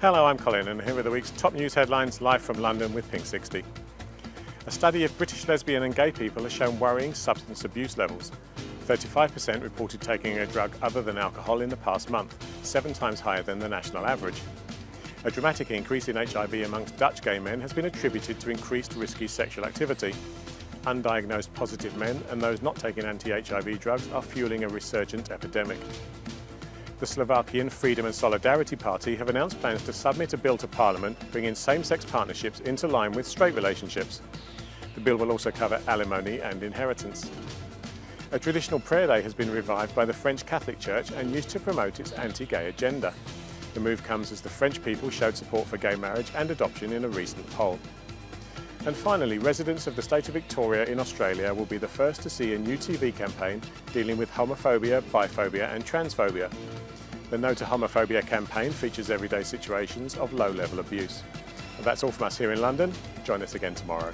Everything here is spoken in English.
Hello, I'm Colin and here are the week's top news headlines live from London with Pink 60. A study of British lesbian and gay people has shown worrying substance abuse levels. 35% reported taking a drug other than alcohol in the past month, seven times higher than the national average. A dramatic increase in HIV amongst Dutch gay men has been attributed to increased risky sexual activity. Undiagnosed positive men and those not taking anti-HIV drugs are fueling a resurgent epidemic the Slovakian Freedom and Solidarity Party have announced plans to submit a bill to Parliament bringing same-sex partnerships into line with straight relationships. The bill will also cover alimony and inheritance. A traditional prayer day has been revived by the French Catholic Church and used to promote its anti-gay agenda. The move comes as the French people showed support for gay marriage and adoption in a recent poll. And finally, residents of the state of Victoria in Australia will be the first to see a new TV campaign dealing with homophobia, biphobia and transphobia. The No to Homophobia campaign features everyday situations of low-level abuse. And that's all from us here in London. Join us again tomorrow.